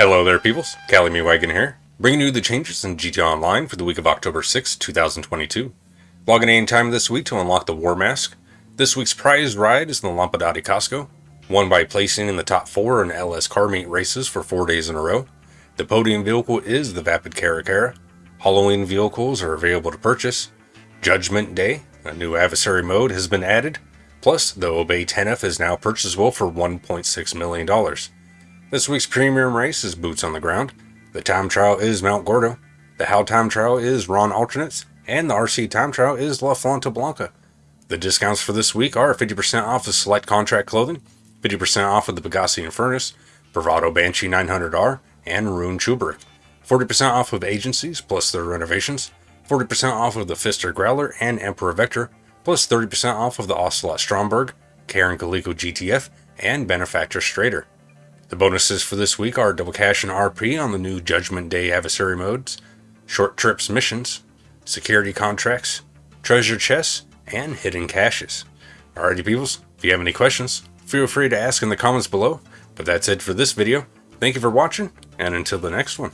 Hello there peoples, Cali Me Wagon here, bringing you the changes in GTA Online for the week of October 6, 2022. Logging in time this week to unlock the War Mask. This week's prize ride is the Lampadati Casco, won by placing in the top 4 in LS car meet races for 4 days in a row. The podium vehicle is the Vapid Caracara. Halloween vehicles are available to purchase. Judgment Day, a new adversary mode has been added. Plus, the Obey 10F is now purchasable for $1.6 million. This week's premium race is Boots on the Ground. The time trial is Mount Gordo. The How time trial is Ron Alternates. And the RC time trial is La Flanta Blanca. The discounts for this week are 50% off of select contract clothing, 50% off of the Pegassi Infernus, Bravado Banshee 900R, and Rune Cheburek, 40% off of agencies plus their renovations, 40% off of the Pfister Growler and Emperor Vectre, plus 30% off of the Ocelot Stromberg, Karin Calico GTF, and Benefactor Streiter. The bonuses for this week are double cash and RP on the new Judgment Day adversary modes, short trips missions, security contracts, treasure chests, and hidden caches. Alrighty peoples, if you have any questions, feel free to ask in the comments below, but that's it for this video. Thank you for watching, and until the next one.